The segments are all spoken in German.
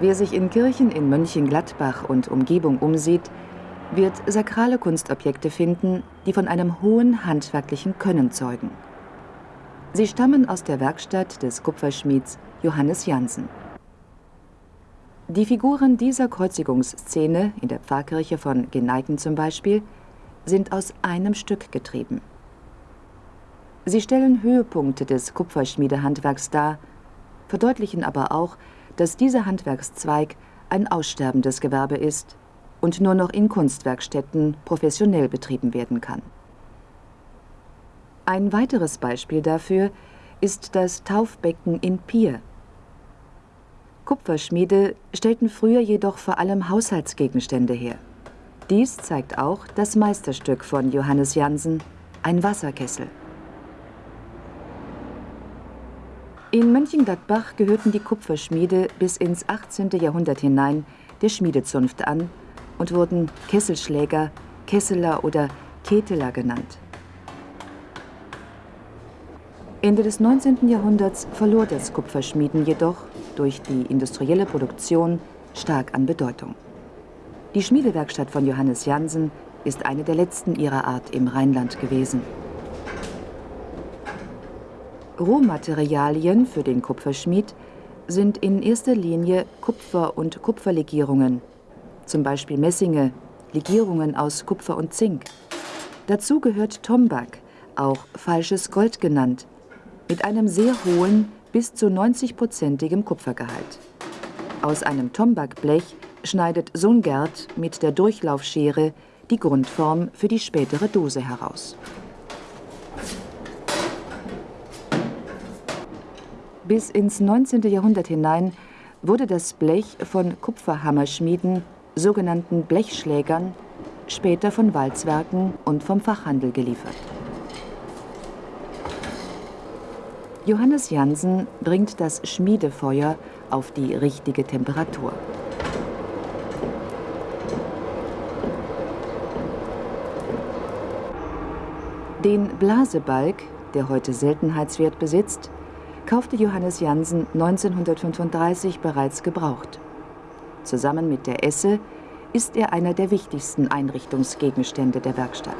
Wer sich in Kirchen in Mönchengladbach und Umgebung umsieht, wird sakrale Kunstobjekte finden, die von einem hohen handwerklichen Können zeugen. Sie stammen aus der Werkstatt des Kupferschmieds Johannes Jansen. Die Figuren dieser Kreuzigungsszene in der Pfarrkirche von Geneiken zum Beispiel sind aus einem Stück getrieben. Sie stellen Höhepunkte des Kupferschmiedehandwerks dar, verdeutlichen aber auch, dass dieser Handwerkszweig ein aussterbendes Gewerbe ist und nur noch in Kunstwerkstätten professionell betrieben werden kann. Ein weiteres Beispiel dafür ist das Taufbecken in Pier. Kupferschmiede stellten früher jedoch vor allem Haushaltsgegenstände her. Dies zeigt auch das Meisterstück von Johannes Jansen, ein Wasserkessel. In Mönchengladbach gehörten die Kupferschmiede bis ins 18. Jahrhundert hinein der Schmiedezunft an und wurden Kesselschläger, Kesseler oder Keteler genannt. Ende des 19. Jahrhunderts verlor das Kupferschmieden jedoch durch die industrielle Produktion stark an Bedeutung. Die Schmiedewerkstatt von Johannes Jansen ist eine der letzten ihrer Art im Rheinland gewesen. Rohmaterialien für den Kupferschmied sind in erster Linie Kupfer und Kupferlegierungen, zum Beispiel Messinge, Legierungen aus Kupfer und Zink. Dazu gehört Tombak, auch falsches Gold genannt, mit einem sehr hohen, bis zu 90-prozentigem Kupfergehalt. Aus einem Tombakblech schneidet Sohn Gerd mit der Durchlaufschere die Grundform für die spätere Dose heraus. Bis ins 19. Jahrhundert hinein wurde das Blech von Kupferhammerschmieden, sogenannten Blechschlägern, später von Walzwerken und vom Fachhandel geliefert. Johannes Jansen bringt das Schmiedefeuer auf die richtige Temperatur. Den Blasebalg, der heute Seltenheitswert besitzt, kaufte Johannes Jansen 1935 bereits gebraucht. Zusammen mit der Esse ist er einer der wichtigsten Einrichtungsgegenstände der Werkstatt.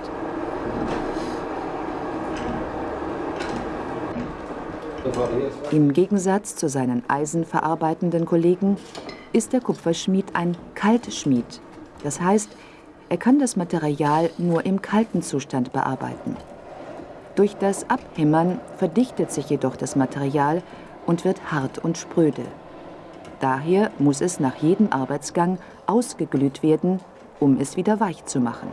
Im Gegensatz zu seinen eisenverarbeitenden Kollegen ist der Kupferschmied ein Kaltschmied. Das heißt, er kann das Material nur im kalten Zustand bearbeiten. Durch das Abhämmern verdichtet sich jedoch das Material und wird hart und spröde. Daher muss es nach jedem Arbeitsgang ausgeglüht werden, um es wieder weich zu machen.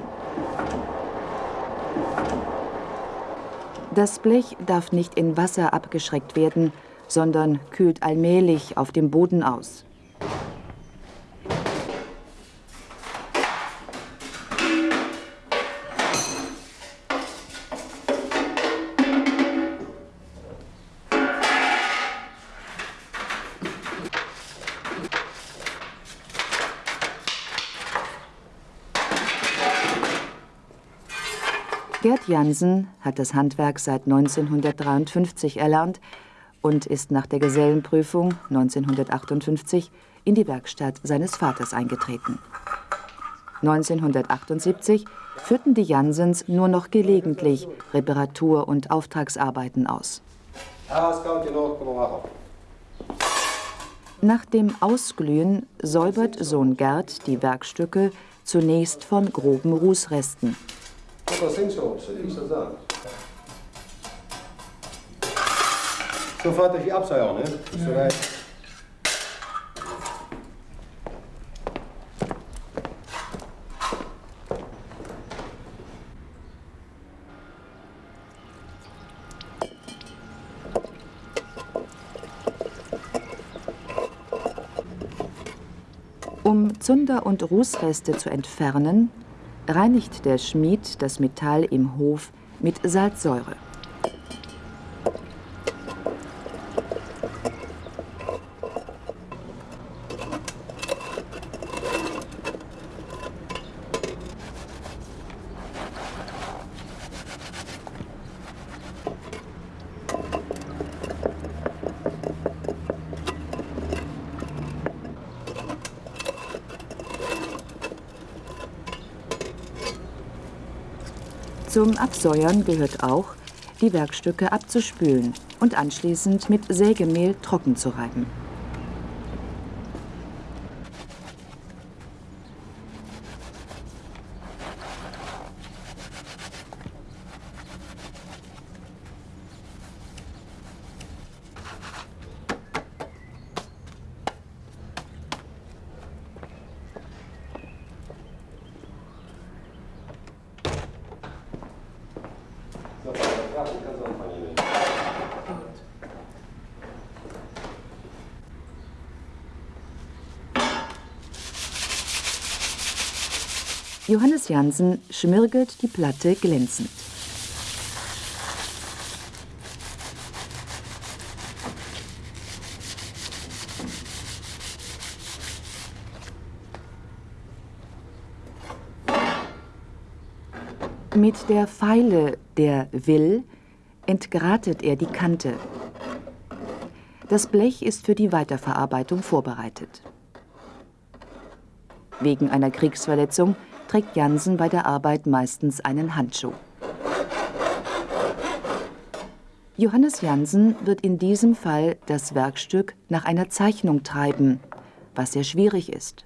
Das Blech darf nicht in Wasser abgeschreckt werden, sondern kühlt allmählich auf dem Boden aus. Gerd Jansen hat das Handwerk seit 1953 erlernt und ist nach der Gesellenprüfung 1958 in die Werkstatt seines Vaters eingetreten. 1978 führten die Jansens nur noch gelegentlich Reparatur- und Auftragsarbeiten aus. Nach dem Ausglühen säubert Sohn Gerd die Werkstücke zunächst von groben Rußresten. Mas eu sem soms, is dat dan? Zo vaart als je abzij aan, hè? Ja. Um Zunder- und Rußreste zu entfernen, reinigt der Schmied das Metall im Hof mit Salzsäure. Zum Absäuern gehört auch, die Werkstücke abzuspülen und anschließend mit Sägemehl trocken zu reiben. Johannes Jansen schmirgelt die Platte glänzend. Mit der Feile der Will entgratet er die Kante. Das Blech ist für die Weiterverarbeitung vorbereitet. Wegen einer Kriegsverletzung trägt Jansen bei der Arbeit meistens einen Handschuh. Johannes Jansen wird in diesem Fall das Werkstück nach einer Zeichnung treiben, was sehr schwierig ist.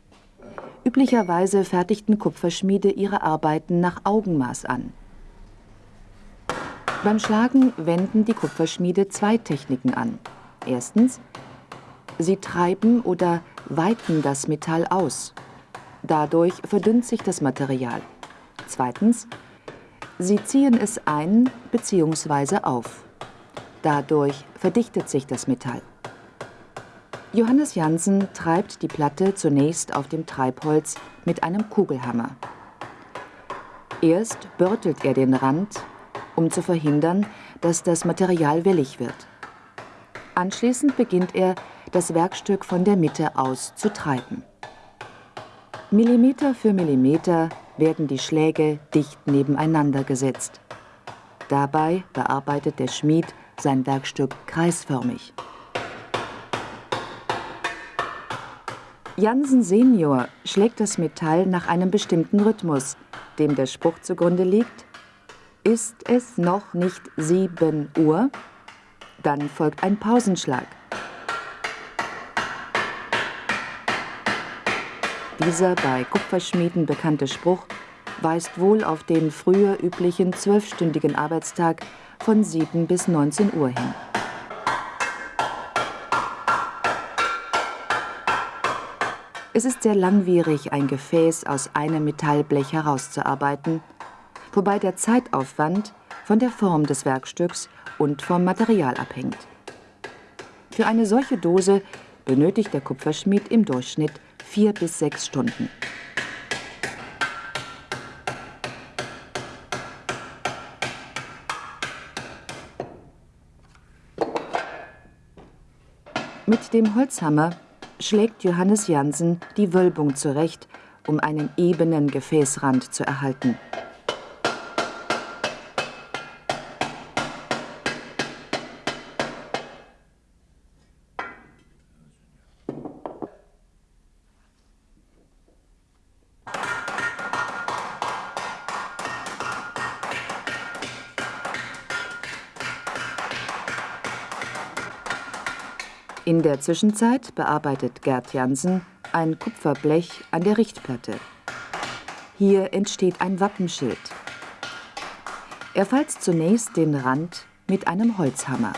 Üblicherweise fertigten Kupferschmiede ihre Arbeiten nach Augenmaß an. Beim Schlagen wenden die Kupferschmiede zwei Techniken an. Erstens, sie treiben oder weiten das Metall aus Dadurch verdünnt sich das Material. Zweitens, sie ziehen es ein bzw. auf. Dadurch verdichtet sich das Metall. Johannes Jansen treibt die Platte zunächst auf dem Treibholz mit einem Kugelhammer. Erst börtelt er den Rand, um zu verhindern, dass das Material wellig wird. Anschließend beginnt er, das Werkstück von der Mitte aus zu treiben. Millimeter für Millimeter werden die Schläge dicht nebeneinander gesetzt. Dabei bearbeitet der Schmied sein Werkstück kreisförmig. Jansen Senior schlägt das Metall nach einem bestimmten Rhythmus, dem der Spruch zugrunde liegt: Ist es noch nicht sieben Uhr? Dann folgt ein Pausenschlag. Dieser bei Kupferschmieden bekannte Spruch weist wohl auf den früher üblichen zwölfstündigen Arbeitstag von 7 bis 19 Uhr hin. Es ist sehr langwierig, ein Gefäß aus einem Metallblech herauszuarbeiten, wobei der Zeitaufwand von der Form des Werkstücks und vom Material abhängt. Für eine solche Dose benötigt der Kupferschmied im Durchschnitt vier bis sechs Stunden. Mit dem Holzhammer schlägt Johannes Jansen die Wölbung zurecht, um einen ebenen Gefäßrand zu erhalten. Der Zwischenzeit bearbeitet Gerd Jansen ein Kupferblech an der Richtplatte. Hier entsteht ein Wappenschild. Er falzt zunächst den Rand mit einem Holzhammer.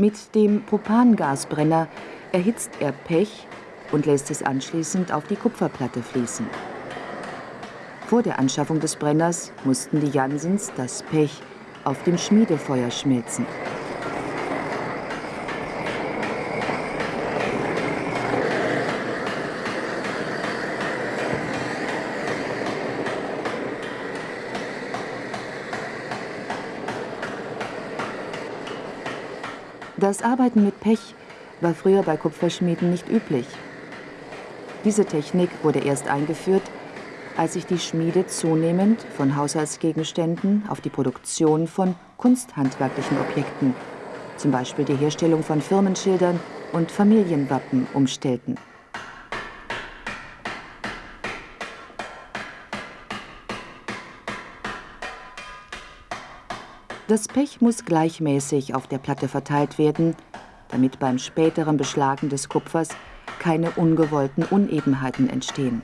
Mit dem Propangasbrenner erhitzt er Pech und lässt es anschließend auf die Kupferplatte fließen. Vor der Anschaffung des Brenners mussten die Jansens das Pech auf dem Schmiedefeuer schmelzen. Das Arbeiten mit Pech war früher bei Kupferschmieden nicht üblich. Diese Technik wurde erst eingeführt, als sich die Schmiede zunehmend von Haushaltsgegenständen auf die Produktion von kunsthandwerklichen Objekten, zum Beispiel die Herstellung von Firmenschildern und Familienwappen, umstellten. Das Pech muss gleichmäßig auf der Platte verteilt werden, damit beim späteren Beschlagen des Kupfers keine ungewollten Unebenheiten entstehen.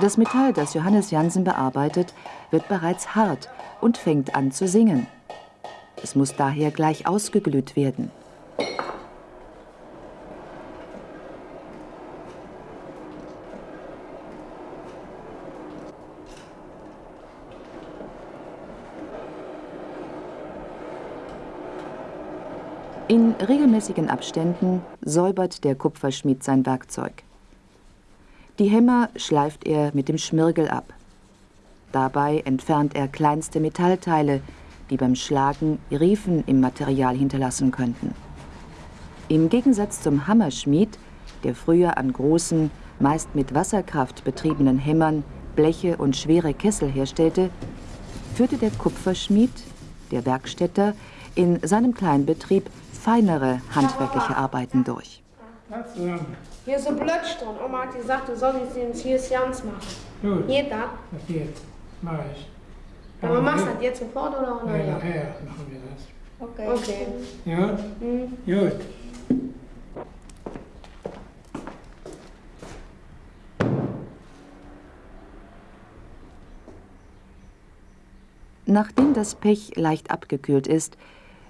Das Metall, das Johannes Jansen bearbeitet, wird bereits hart und fängt an zu singen. Es muss daher gleich ausgeglüht werden. In regelmäßigen Abständen säubert der Kupferschmied sein Werkzeug. Die Hämmer schleift er mit dem Schmirgel ab. Dabei entfernt er kleinste Metallteile, die beim Schlagen Riefen im Material hinterlassen könnten. Im Gegensatz zum Hammerschmied, der früher an großen, meist mit Wasserkraft betriebenen Hämmern Bleche und schwere Kessel herstellte, führte der Kupferschmied, der Werkstätter, in seinem Kleinbetrieb feinere handwerkliche Arbeiten durch. Hier ist ein Blötsch drin. Oma hat gesagt, du sollst den hier ganz machen. Gut. Geht das? Das geht. Mach ich. Aber machst du das jetzt sofort oder Nein, nachher? nachher machen wir das. Okay. Okay. Ja? Mhm. Gut. Nachdem das Pech leicht abgekühlt ist,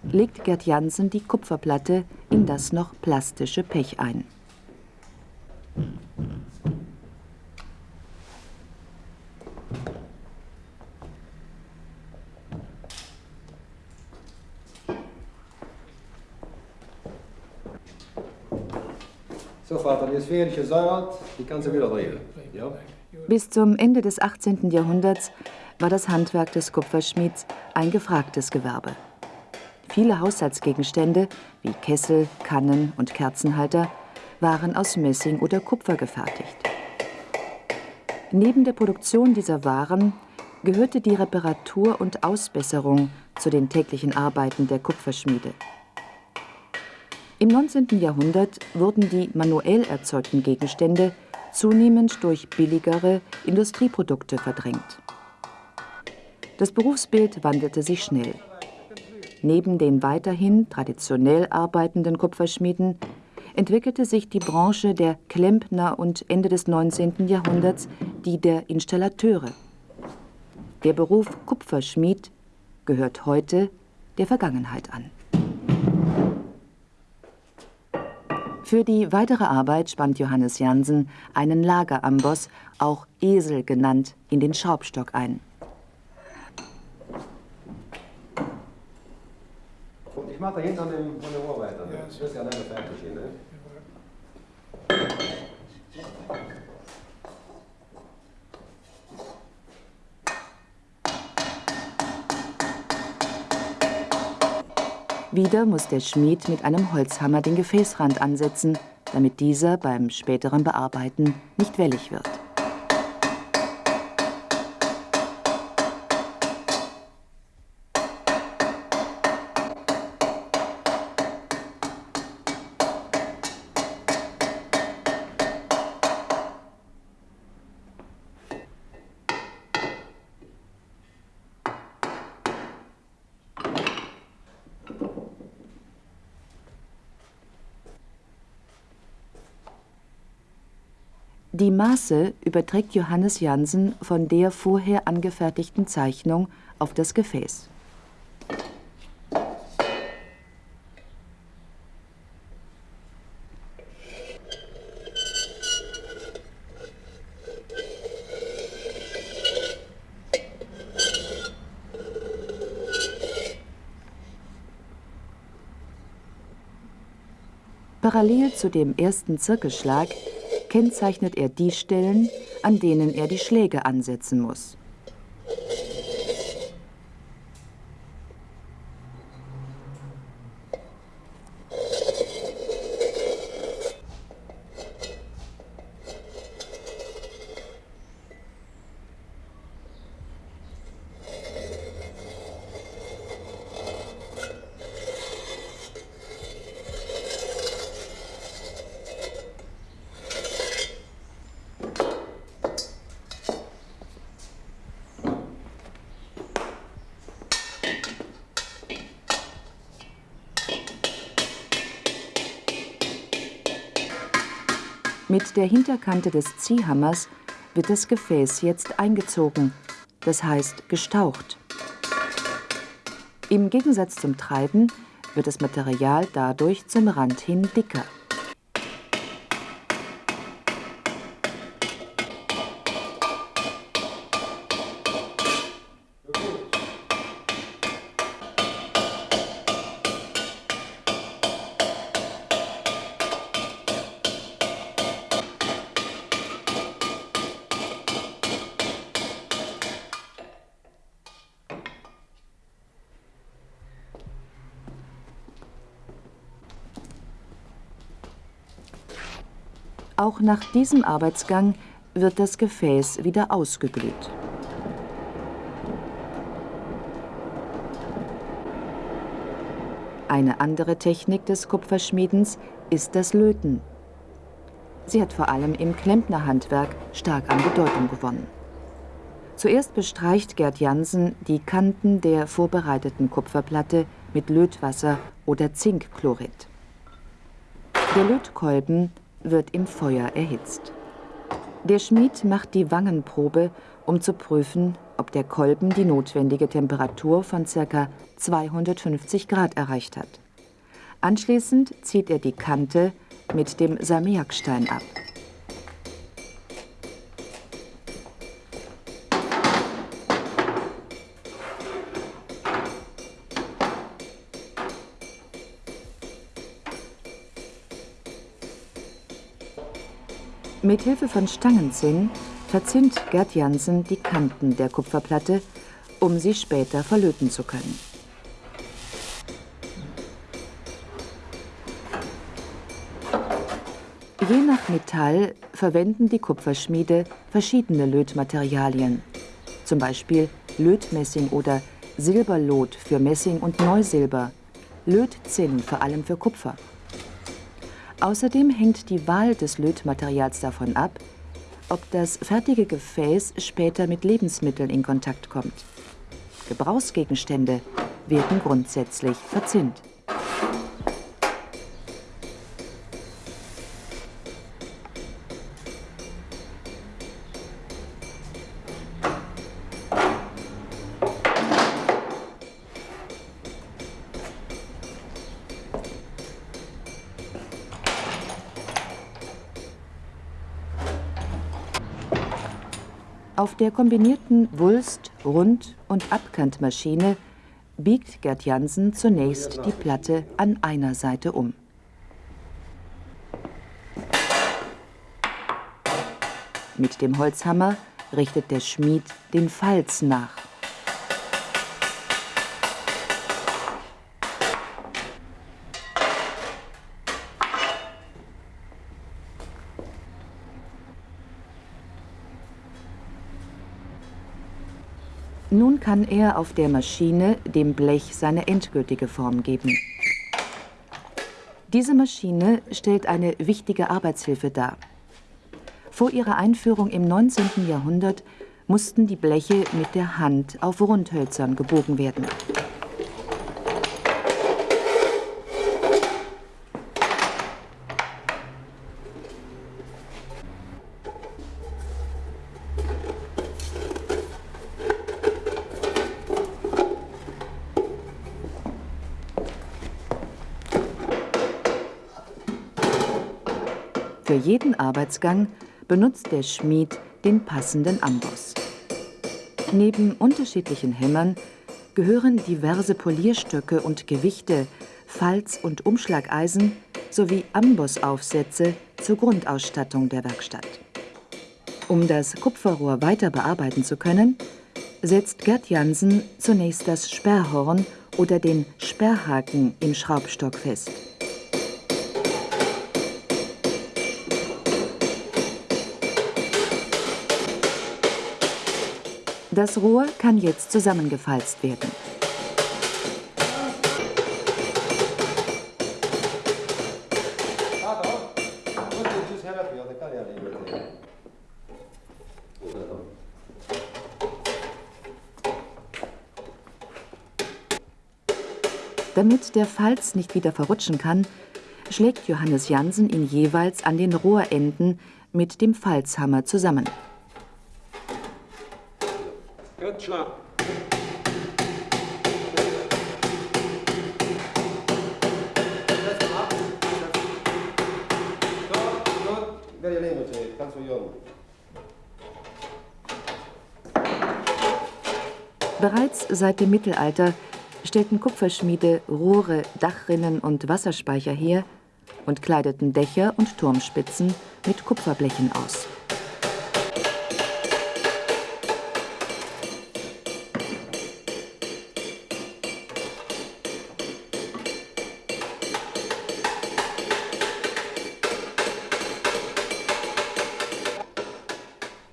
legt Gerd Jansen die Kupferplatte in das noch plastische Pech ein. So, Vater, die ist fertig gesäuert, die kannst du wieder drehen. Ja? Bis zum Ende des 18. Jahrhunderts war das Handwerk des Kupferschmieds ein gefragtes Gewerbe. Viele Haushaltsgegenstände wie Kessel, Kannen und Kerzenhalter waren aus Messing oder Kupfer gefertigt. Neben der Produktion dieser Waren gehörte die Reparatur und Ausbesserung zu den täglichen Arbeiten der Kupferschmiede. Im 19. Jahrhundert wurden die manuell erzeugten Gegenstände zunehmend durch billigere Industrieprodukte verdrängt. Das Berufsbild wandelte sich schnell. Neben den weiterhin traditionell arbeitenden Kupferschmieden entwickelte sich die Branche der Klempner und Ende des 19. Jahrhunderts die der Installateure. Der Beruf Kupferschmied gehört heute der Vergangenheit an. Für die weitere Arbeit spannt Johannes Jansen einen Lageramboss, auch Esel genannt, in den Schraubstock ein. Und ich mach da hinten an dem, an dem Ohr weiter. Ne? Das ist ja leider fertig hier, ne? Wieder muss der Schmied mit einem Holzhammer den Gefäßrand ansetzen, damit dieser beim späteren Bearbeiten nicht wellig wird. Maße überträgt Johannes Jansen von der vorher angefertigten Zeichnung auf das Gefäß. Parallel zu dem ersten Zirkelschlag kennzeichnet er die Stellen, an denen er die Schläge ansetzen muss. Mit der Hinterkante des Ziehhammers wird das Gefäß jetzt eingezogen, das heißt gestaucht. Im Gegensatz zum Treiben wird das Material dadurch zum Rand hin dicker. Nach diesem Arbeitsgang wird das Gefäß wieder ausgeglüht. Eine andere Technik des Kupferschmiedens ist das Löten. Sie hat vor allem im Klempnerhandwerk stark an Bedeutung gewonnen. Zuerst bestreicht Gerd Jansen die Kanten der vorbereiteten Kupferplatte mit Lötwasser oder Zinkchlorid. Der Lötkolben wird im Feuer erhitzt. Der Schmied macht die Wangenprobe, um zu prüfen, ob der Kolben die notwendige Temperatur von ca. 250 Grad erreicht hat. Anschließend zieht er die Kante mit dem Salmiakstein ab. Mit Hilfe von Stangenzinn verzinnt Gerd Jansen die Kanten der Kupferplatte, um sie später verlöten zu können. Je nach Metall verwenden die Kupferschmiede verschiedene Lötmaterialien, zum Beispiel Lötmessing oder Silberlot für Messing und Neusilber, Lötzinn vor allem für Kupfer. Außerdem hängt die Wahl des Lötmaterials davon ab, ob das fertige Gefäß später mit Lebensmitteln in Kontakt kommt. Gebrauchsgegenstände werden grundsätzlich verzinnt. Auf der kombinierten Wulst-, Rund- und Abkantmaschine biegt Gerd Jansen zunächst die Platte an einer Seite um. Mit dem Holzhammer richtet der Schmied den Falz nach. Nun kann er auf der Maschine dem Blech seine endgültige Form geben. Diese Maschine stellt eine wichtige Arbeitshilfe dar. Vor ihrer Einführung im 19. Jahrhundert mussten die Bleche mit der Hand auf Rundhölzern gebogen werden. Für jeden Arbeitsgang benutzt der Schmied den passenden Amboss. Neben unterschiedlichen Hämmern gehören diverse Polierstöcke und Gewichte, Falz- und Umschlageisen sowie Ambossaufsätze zur Grundausstattung der Werkstatt. Um das Kupferrohr weiter bearbeiten zu können, setzt Gerd Jansen zunächst das Sperrhorn oder den Sperrhaken im Schraubstock fest. Das Rohr kann jetzt zusammengefalzt werden. Damit der Falz nicht wieder verrutschen kann, schlägt Johannes Jansen ihn jeweils an den Rohrenden mit dem Falzhammer zusammen. Jung. Bereits seit dem Mittelalter stellten Kupferschmiede Rohre, Dachrinnen und Wasserspeicher her und kleideten Dächer und Turmspitzen mit Kupferblechen aus.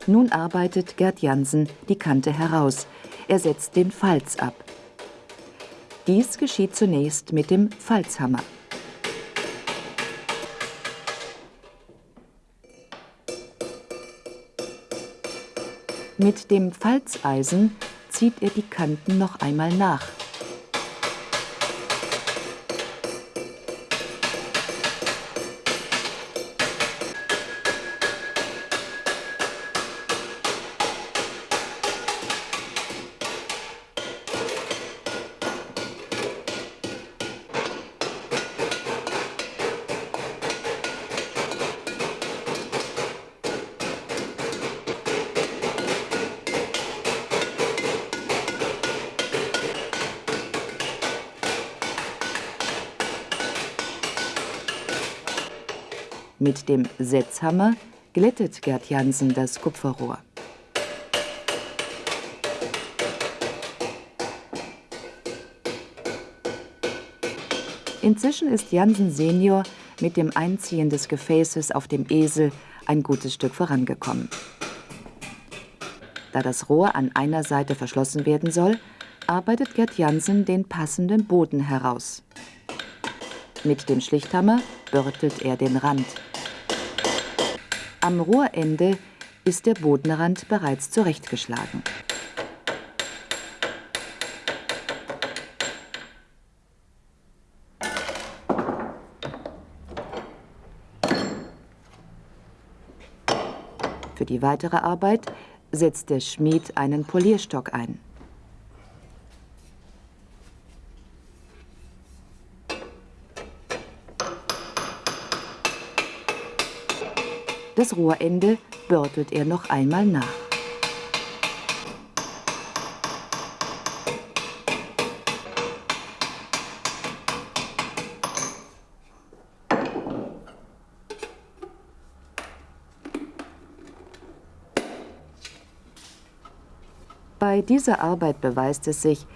Nun arbeitet Gerd Jansen die Kante heraus. Er setzt den Falz ab. Dies geschieht zunächst mit dem Falzhammer. Mit dem Falzeisen zieht er die Kanten noch einmal nach. Mit dem Setzhammer glättet Gerd Jansen das Kupferrohr. Inzwischen ist Jansen Senior mit dem Einziehen des Gefäßes auf dem Esel ein gutes Stück vorangekommen. Da das Rohr an einer Seite verschlossen werden soll, arbeitet Gerd Jansen den passenden Boden heraus. Mit dem Schlichthammer börtelt er den Rand. Am Rohrende ist der Bodenrand bereits zurechtgeschlagen. Für die weitere Arbeit setzt der Schmied einen Polierstock ein. Das Rohrende börtelt er noch einmal nach. Bei dieser Arbeit beweist es sich,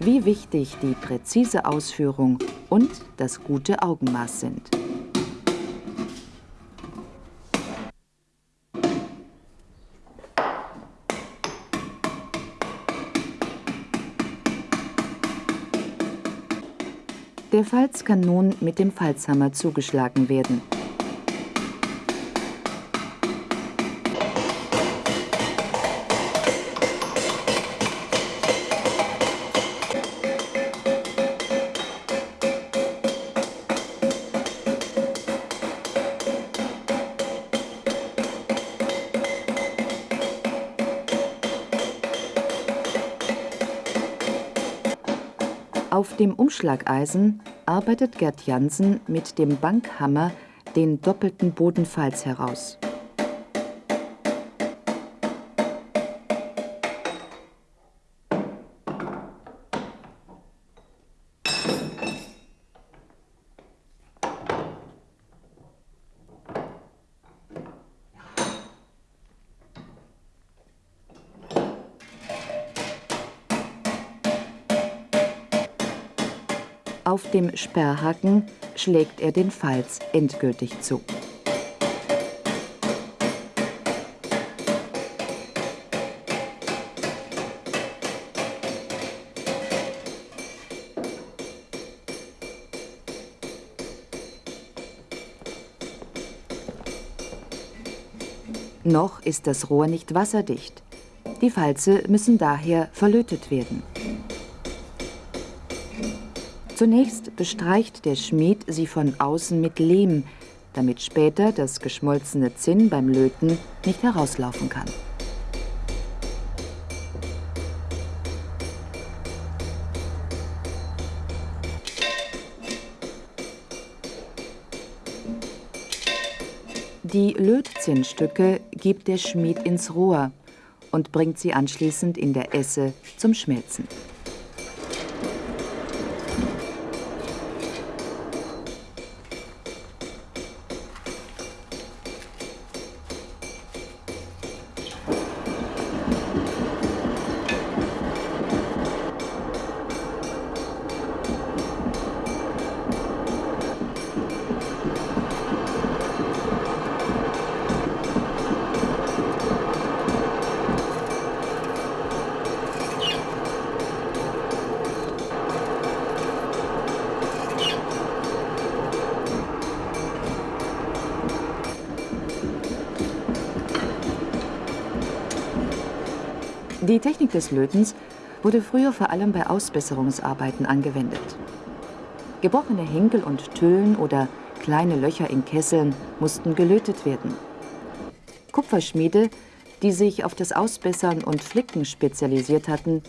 wie wichtig die präzise Ausführung und das gute Augenmaß sind. Der Falz kann nun mit dem Falzhammer zugeschlagen werden. Auf dem Umschlageisen arbeitet Gerd Jansen mit dem Bankhammer den doppelten Bodenfalz heraus. Auf dem Sperrhaken schlägt er den Falz endgültig zu. Noch ist das Rohr nicht wasserdicht. Die Falze müssen daher verlötet werden. Zunächst bestreicht der Schmied sie von außen mit Lehm, damit später das geschmolzene Zinn beim Löten nicht herauslaufen kann. Die Lötzinnstücke gibt der Schmied ins Rohr und bringt sie anschließend in der Esse zum Schmelzen. Die Technik des Lötens wurde früher vor allem bei Ausbesserungsarbeiten angewendet. Gebrochene Henkel und Tüllen oder kleine Löcher in Kesseln mussten gelötet werden. Kupferschmiede, die sich auf das Ausbessern und Flicken spezialisiert hatten,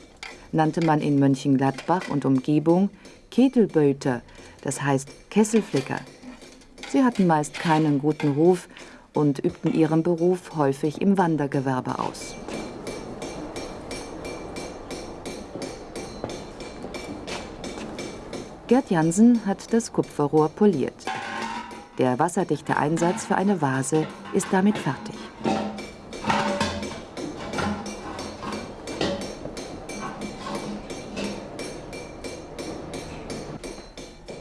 nannte man in Mönchengladbach und Umgebung Ketelböter, das heißt Kesselflicker. Sie hatten meist keinen guten Ruf und übten ihren Beruf häufig im Wandergewerbe aus. Gerd Jansen hat das Kupferrohr poliert. Der wasserdichte Einsatz für eine Vase ist damit fertig.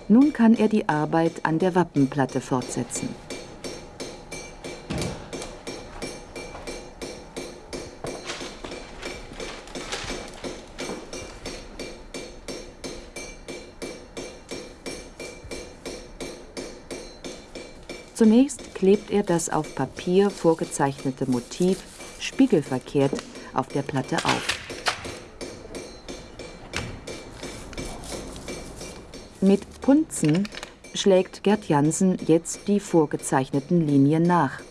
Nun kann er die Arbeit an der Wappenplatte fortsetzen. Zunächst klebt er das auf Papier vorgezeichnete Motiv spiegelverkehrt auf der Platte auf. Mit Punzen schlägt Gerd Jansen jetzt die vorgezeichneten Linien nach.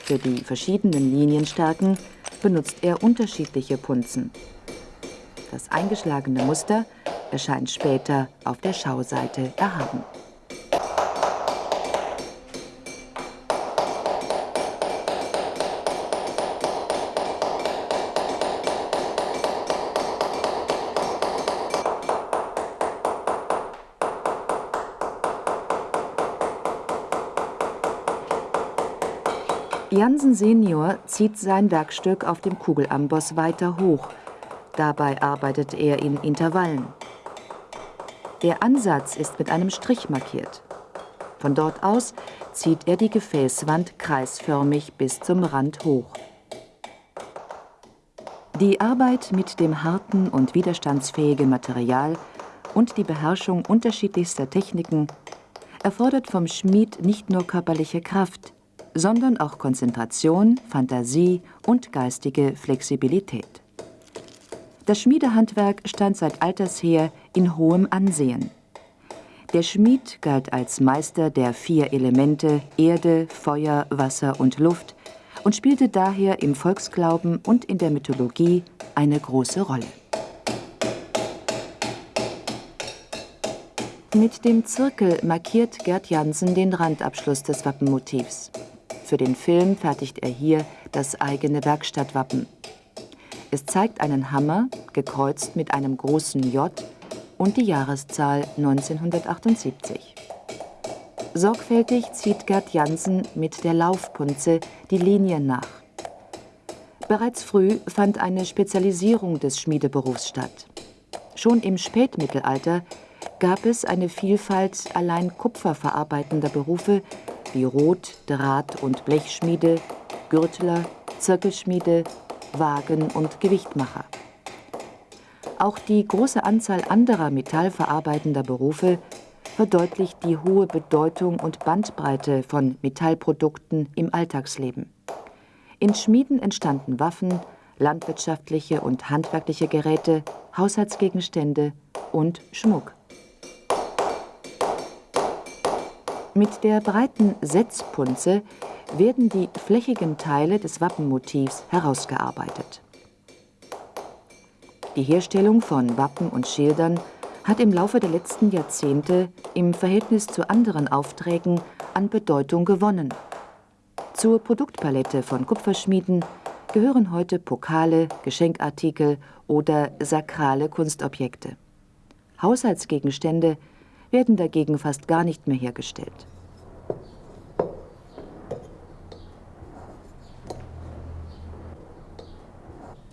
Für die verschiedenen Linienstärken benutzt er unterschiedliche Punzen. Das eingeschlagene Muster erscheint später auf der Schauseite erhaben. Jansen Senior zieht sein Werkstück auf dem Kugelamboss weiter hoch. Dabei arbeitet er in Intervallen. Der Ansatz ist mit einem Strich markiert. Von dort aus zieht er die Gefäßwand kreisförmig bis zum Rand hoch. Die Arbeit mit dem harten und widerstandsfähigen Material und die Beherrschung unterschiedlichster Techniken erfordert vom Schmied nicht nur körperliche Kraft, sondern auch Konzentration, Fantasie und geistige Flexibilität. Das Schmiedehandwerk stand seit alters her in hohem Ansehen. Der Schmied galt als Meister der vier Elemente Erde, Feuer, Wasser und Luft und spielte daher im Volksglauben und in der Mythologie eine große Rolle. Mit dem Zirkel markiert Gerd Jansen den Randabschluss des Wappenmotivs. Für den Film fertigt er hier das eigene Werkstattwappen. Es zeigt einen Hammer, gekreuzt mit einem großen J und die Jahreszahl 1978. Sorgfältig zieht Gerd Jansen mit der Laufpunze die Linien nach. Bereits früh fand eine Spezialisierung des Schmiedeberufs statt. Schon im Spätmittelalter gab es eine Vielfalt allein kupferverarbeitender Berufe wie Rot-, Draht- und Blechschmiede, Gürtler, Zirkelschmiede, Wagen- und Gewichtmacher. Auch die große Anzahl anderer metallverarbeitender Berufe verdeutlicht die hohe Bedeutung und Bandbreite von Metallprodukten im Alltagsleben. In Schmieden entstanden Waffen, landwirtschaftliche und handwerkliche Geräte, Haushaltsgegenstände und Schmuck. Mit der breiten Setzpunze werden die flächigen Teile des Wappenmotivs herausgearbeitet. Die Herstellung von Wappen und Schildern hat im Laufe der letzten Jahrzehnte im Verhältnis zu anderen Aufträgen an Bedeutung gewonnen. Zur Produktpalette von Kupferschmieden gehören heute Pokale, Geschenkartikel oder sakrale Kunstobjekte. Haushaltsgegenstände werden dagegen fast gar nicht mehr hergestellt.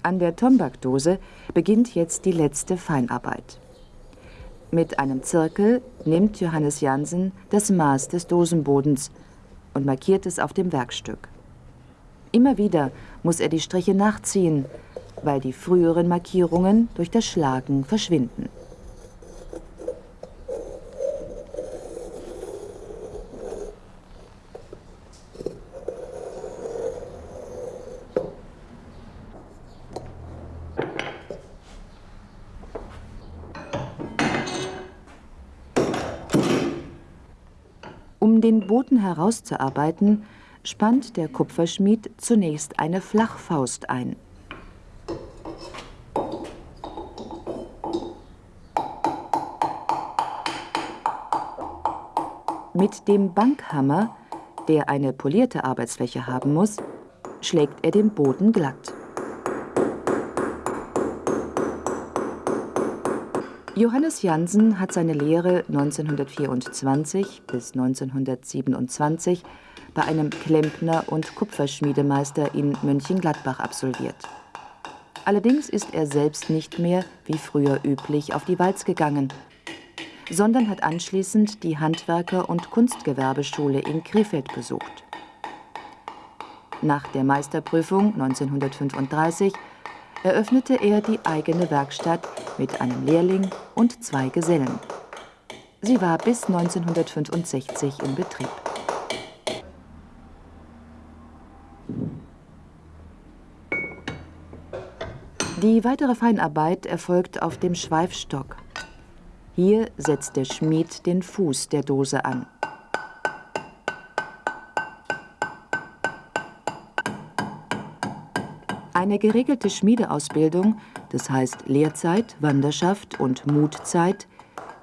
An der Tombakdose beginnt jetzt die letzte Feinarbeit. Mit einem Zirkel nimmt Johannes Jansen das Maß des Dosenbodens und markiert es auf dem Werkstück. Immer wieder muss er die Striche nachziehen, weil die früheren Markierungen durch das Schlagen verschwinden. Um den Boden herauszuarbeiten, spannt der Kupferschmied zunächst eine Flachfaust ein. Mit dem Bankhammer, der eine polierte Arbeitsfläche haben muss, schlägt er den Boden glatt. Johannes Jansen hat seine Lehre 1924 bis 1927 bei einem Klempner und Kupferschmiedemeister in Mönchengladbach absolviert. Allerdings ist er selbst nicht mehr, wie früher üblich, auf die Walz gegangen, sondern hat anschließend die Handwerker- und Kunstgewerbeschule in Krefeld besucht. Nach der Meisterprüfung 1935 eröffnete er die eigene Werkstatt mit einem Lehrling und zwei Gesellen. Sie war bis 1965 in Betrieb. Die weitere Feinarbeit erfolgt auf dem Schweifstock. Hier setzt der Schmied den Fuß der Dose an. Eine geregelte Schmiedeausbildung, das heißt Lehrzeit, Wanderschaft und Mutzeit,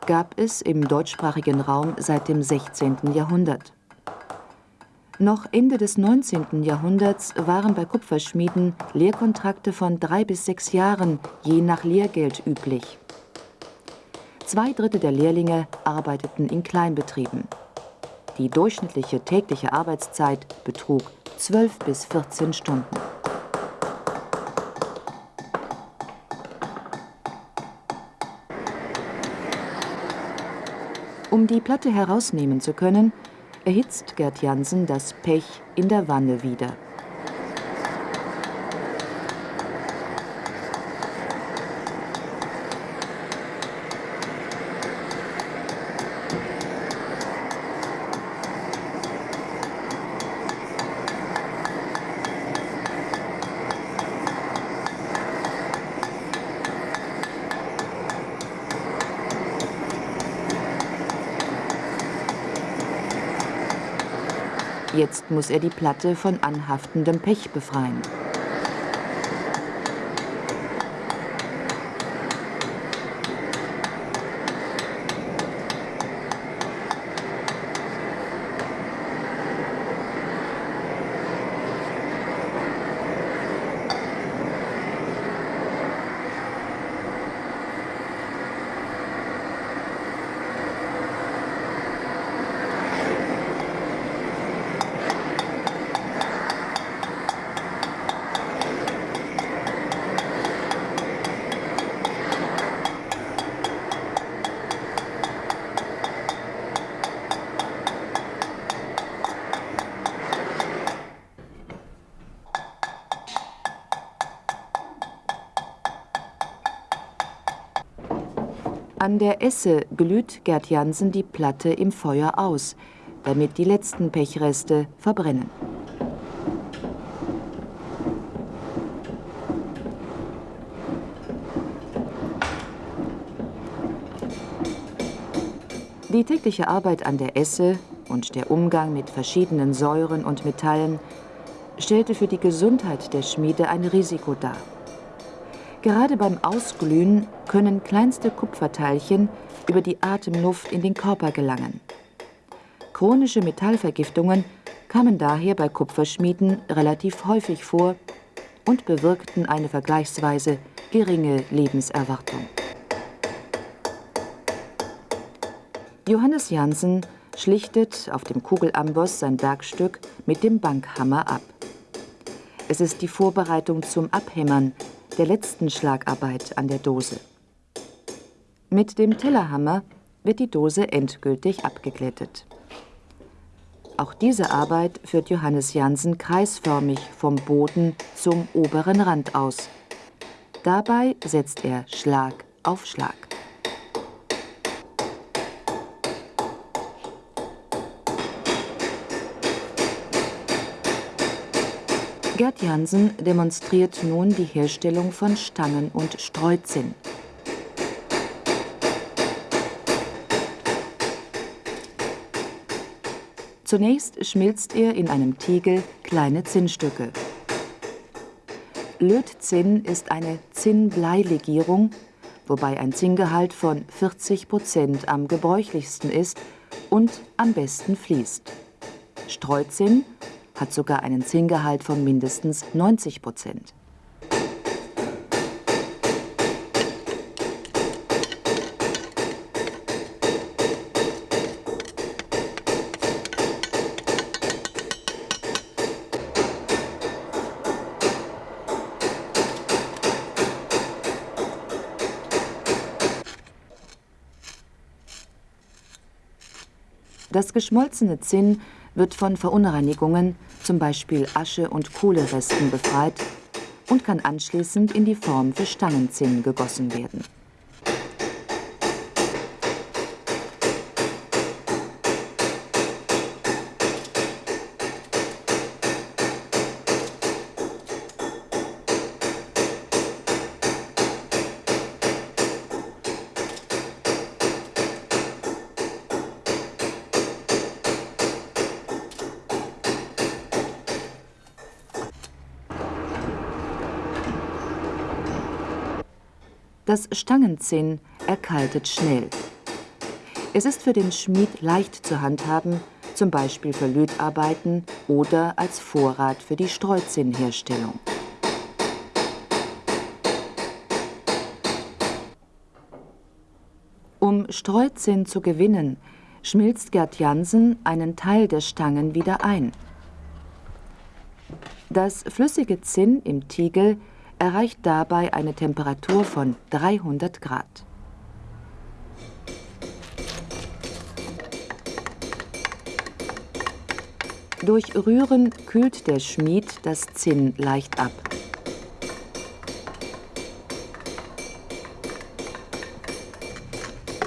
gab es im deutschsprachigen Raum seit dem 16. Jahrhundert. Noch Ende des 19. Jahrhunderts waren bei Kupferschmieden Lehrkontrakte von drei bis sechs Jahren je nach Lehrgeld üblich. Zwei Drittel der Lehrlinge arbeiteten in Kleinbetrieben. Die durchschnittliche tägliche Arbeitszeit betrug 12 bis 14 Stunden. Um die Platte herausnehmen zu können, erhitzt Gerd Jansen das Pech in der Wanne wieder. Jetzt muss er die Platte von anhaftendem Pech befreien. An der Esse glüht Gerd Jansen die Platte im Feuer aus, damit die letzten Pechreste verbrennen. Die tägliche Arbeit an der Esse und der Umgang mit verschiedenen Säuren und Metallen stellte für die Gesundheit der Schmiede ein Risiko dar. Gerade beim Ausglühen können kleinste Kupferteilchen über die Atemluft in den Körper gelangen. Chronische Metallvergiftungen kamen daher bei Kupferschmieden relativ häufig vor und bewirkten eine vergleichsweise geringe Lebenserwartung. Johannes Jansen schlichtet auf dem Kugelamboss sein Werkstück mit dem Bankhammer ab. Es ist die Vorbereitung zum Abhämmern der letzten Schlagarbeit an der Dose. Mit dem Tellerhammer wird die Dose endgültig abgeglättet. Auch diese Arbeit führt Johannes Jansen kreisförmig vom Boden zum oberen Rand aus. Dabei setzt er Schlag auf Schlag. Gerd Jansen demonstriert nun die Herstellung von Stangen und Streuzinn. Zunächst schmilzt er in einem Tiegel kleine Zinnstücke. Lötzinn ist eine Zinnbleilegierung, wobei ein Zinngehalt von 40 Prozent am gebräuchlichsten ist und am besten fließt. Streuzinn hat sogar einen Zinngehalt von mindestens 90 Prozent. Das geschmolzene Zinn wird von Verunreinigungen, zum Beispiel Asche- und Kohleresten, befreit und kann anschließend in die Form für Stangenzinn gegossen werden. Das Stangenzinn erkaltet schnell. Es ist für den Schmied leicht zu handhaben, zum Beispiel für Lötarbeiten oder als Vorrat für die Streuzinnherstellung. Um Streuzinn zu gewinnen, schmilzt Gerd Jansen einen Teil der Stangen wieder ein. Das flüssige Zinn im Tiegel erreicht dabei eine Temperatur von 300 Grad. Durch Rühren kühlt der Schmied das Zinn leicht ab.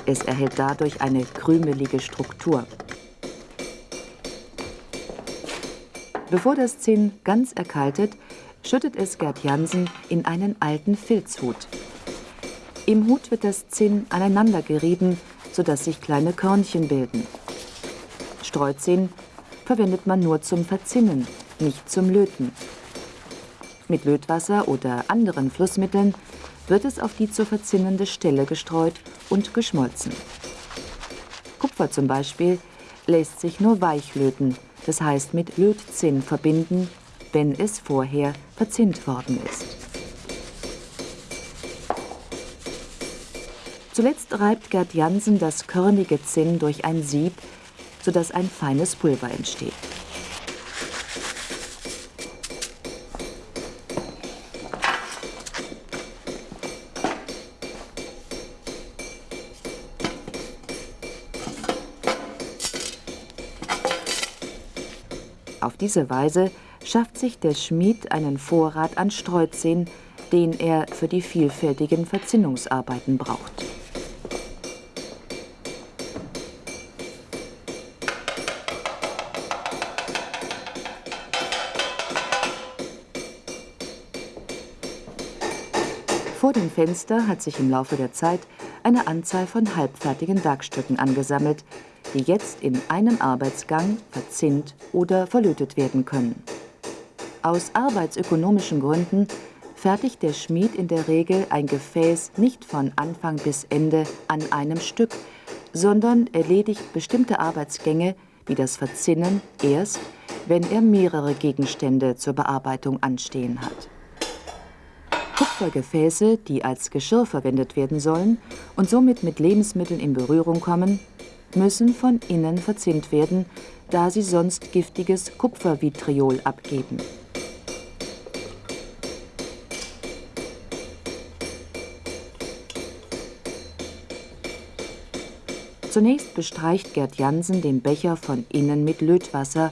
Es erhält dadurch eine krümelige Struktur. Bevor das Zinn ganz erkaltet, schüttet es Gerd Jansen in einen alten Filzhut. Im Hut wird das Zinn aneinander gerieben, sodass sich kleine Körnchen bilden. Streuzinn verwendet man nur zum Verzinnen, nicht zum Löten. Mit Lötwasser oder anderen Flussmitteln wird es auf die zu verzinnende Stelle gestreut und geschmolzen. Kupfer zum Beispiel lässt sich nur weich löten, das heißt mit Lötzinn verbinden wenn es vorher verzinnt worden ist. Zuletzt reibt Gerd Jansen das körnige Zinn durch ein Sieb, sodass ein feines Pulver entsteht. Auf diese Weise schafft sich der Schmied einen Vorrat an Streuzehen, den er für die vielfältigen Verzinnungsarbeiten braucht. Vor dem Fenster hat sich im Laufe der Zeit eine Anzahl von halbfertigen Werkstücken angesammelt, die jetzt in einem Arbeitsgang verzinnt oder verlötet werden können. Aus arbeitsökonomischen Gründen fertigt der Schmied in der Regel ein Gefäß nicht von Anfang bis Ende an einem Stück, sondern erledigt bestimmte Arbeitsgänge wie das Verzinnen erst, wenn er mehrere Gegenstände zur Bearbeitung anstehen hat. Kupfergefäße, die als Geschirr verwendet werden sollen und somit mit Lebensmitteln in Berührung kommen, müssen von innen verzinnt werden, da sie sonst giftiges Kupfervitriol abgeben. Zunächst bestreicht Gerd Jansen den Becher von innen mit Lötwasser,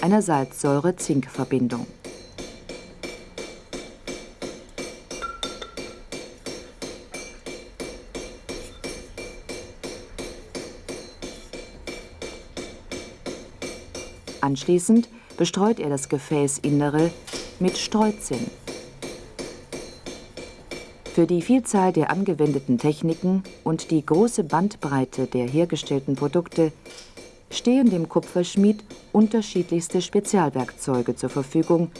einer Salzsäure-Zink-Verbindung. Anschließend bestreut er das Gefäßinnere mit Streuzinn. Für die Vielzahl der angewendeten Techniken und die große Bandbreite der hergestellten Produkte stehen dem Kupferschmied unterschiedlichste Spezialwerkzeuge zur Verfügung,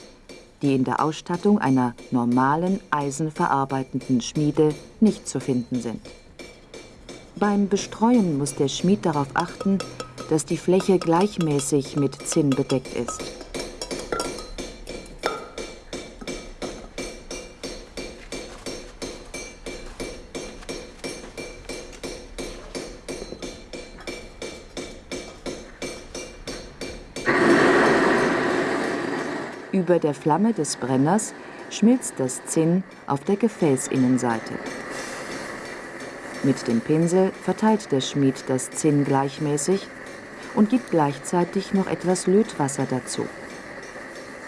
die in der Ausstattung einer normalen eisenverarbeitenden Schmiede nicht zu finden sind. Beim Bestreuen muss der Schmied darauf achten, dass die Fläche gleichmäßig mit Zinn bedeckt ist. Über der Flamme des Brenners schmilzt das Zinn auf der Gefäßinnenseite. Mit dem Pinsel verteilt der Schmied das Zinn gleichmäßig und gibt gleichzeitig noch etwas Lötwasser dazu.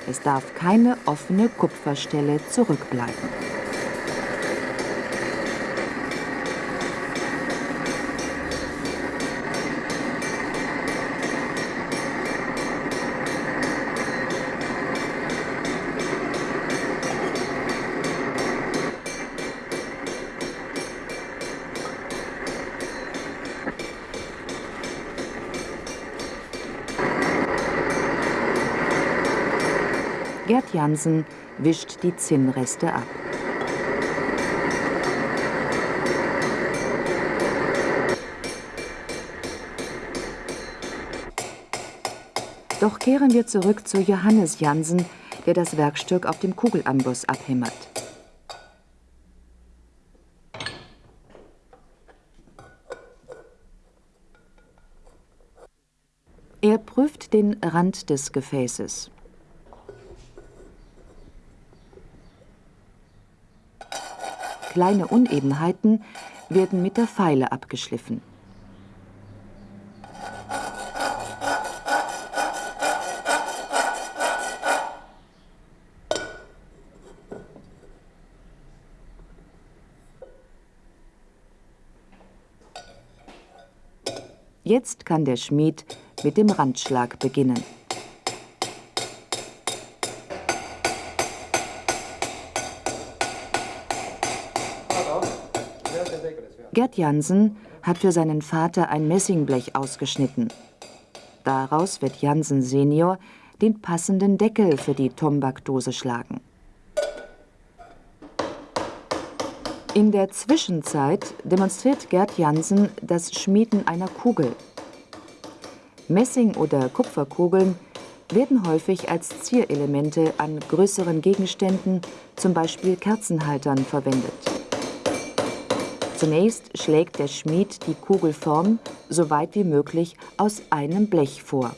Es darf keine offene Kupferstelle zurückbleiben. Gerd Jansen wischt die Zinnreste ab. Doch kehren wir zurück zu Johannes Jansen, der das Werkstück auf dem Kugelamboss abhämmert. Er prüft den Rand des Gefäßes. Kleine Unebenheiten werden mit der Feile abgeschliffen. Jetzt kann der Schmied mit dem Randschlag beginnen. Gerd Jansen hat für seinen Vater ein Messingblech ausgeschnitten. Daraus wird Jansen Senior den passenden Deckel für die Tombakdose schlagen. In der Zwischenzeit demonstriert Gerd Jansen das Schmieden einer Kugel. Messing- oder Kupferkugeln werden häufig als Zierelemente an größeren Gegenständen, zum Beispiel Kerzenhaltern, verwendet. Zunächst schlägt der Schmied die Kugelform so weit wie möglich aus einem Blech vor.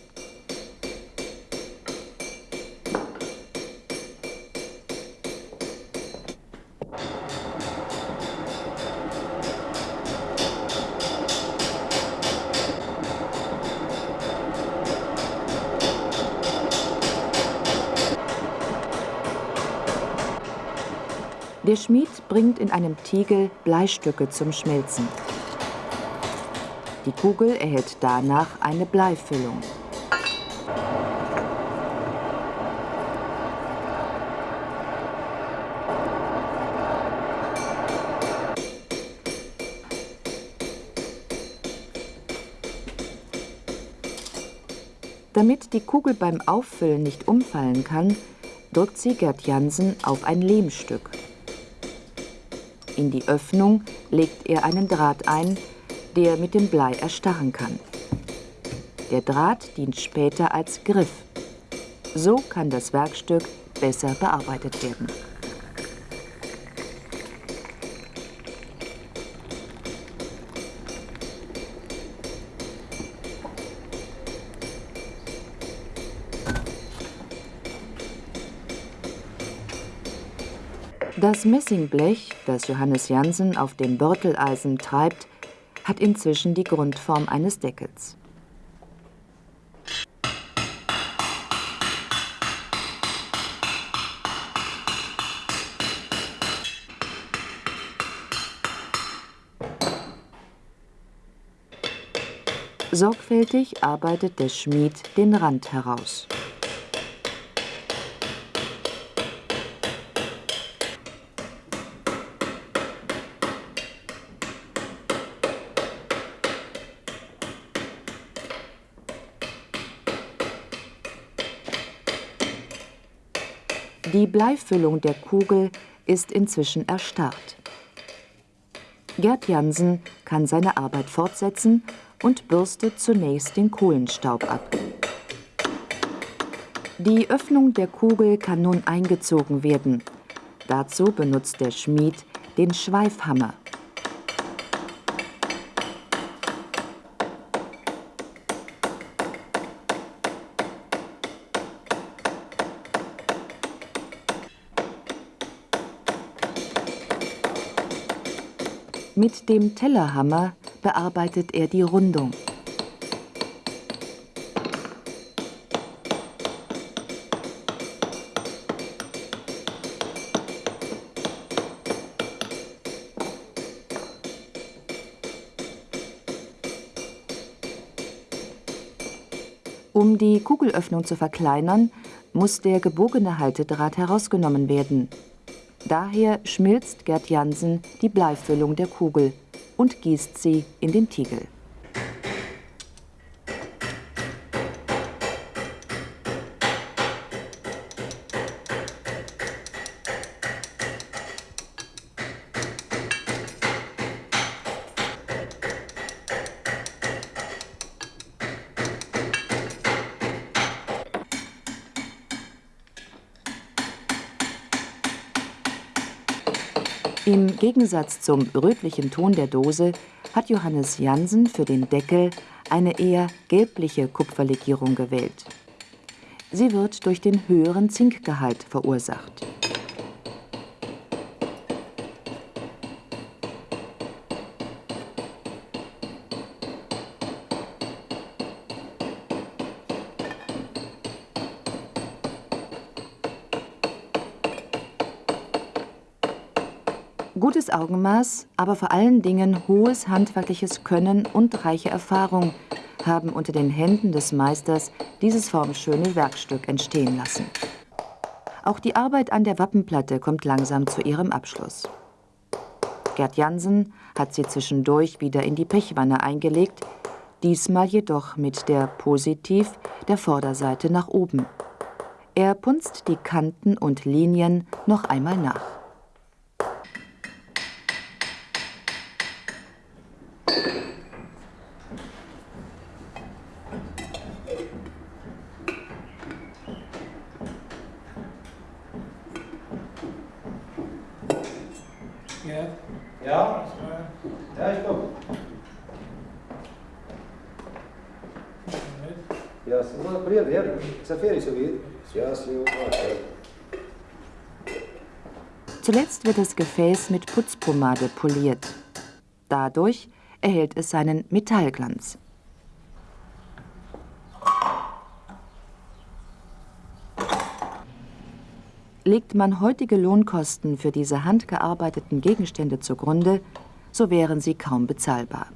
bringt in einem Tegel Bleistücke zum Schmelzen. Die Kugel erhält danach eine Bleifüllung. Damit die Kugel beim Auffüllen nicht umfallen kann, drückt sie Gerd Jansen auf ein Lehmstück. In die Öffnung legt er einen Draht ein, der mit dem Blei erstarren kann. Der Draht dient später als Griff. So kann das Werkstück besser bearbeitet werden. Das Messingblech, das Johannes Jansen auf dem Börteleisen treibt, hat inzwischen die Grundform eines Deckels. Sorgfältig arbeitet der Schmied den Rand heraus. Bleifüllung der Kugel ist inzwischen erstarrt. Gerd Jansen kann seine Arbeit fortsetzen und bürstet zunächst den Kohlenstaub ab. Die Öffnung der Kugel kann nun eingezogen werden. Dazu benutzt der Schmied den Schweifhammer. Mit dem Tellerhammer bearbeitet er die Rundung. Um die Kugelöffnung zu verkleinern, muss der gebogene Haltedraht herausgenommen werden. Daher schmilzt Gerd Jansen die Bleifüllung der Kugel und gießt sie in den Tiegel. Gegensatz zum rötlichen Ton der Dose hat Johannes Jansen für den Deckel eine eher gelbliche Kupferlegierung gewählt. Sie wird durch den höheren Zinkgehalt verursacht. Gutes Augenmaß, aber vor allen Dingen hohes handwerkliches Können und reiche Erfahrung haben unter den Händen des Meisters dieses formschöne Werkstück entstehen lassen. Auch die Arbeit an der Wappenplatte kommt langsam zu ihrem Abschluss. Gerd Jansen hat sie zwischendurch wieder in die Pechwanne eingelegt, diesmal jedoch mit der Positiv der Vorderseite nach oben. Er punzt die Kanten und Linien noch einmal nach. Ja, Ja? das war Ja, ich komme. Moment. Ja, så bredvid er. Sen fer så vid. Ja, så Zuletzt wird das Gefäß mit Putzpomade poliert. Dadurch erhält es seinen Metallglanz. Legt man heutige Lohnkosten für diese handgearbeiteten Gegenstände zugrunde, so wären sie kaum bezahlbar.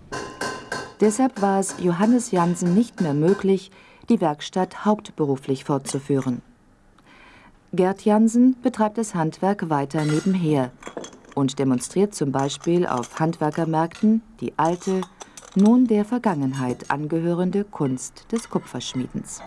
Deshalb war es Johannes Jansen nicht mehr möglich, die Werkstatt hauptberuflich fortzuführen. Gerd Jansen betreibt das Handwerk weiter nebenher und demonstriert zum Beispiel auf Handwerkermärkten die alte, nun der Vergangenheit angehörende Kunst des Kupferschmiedens.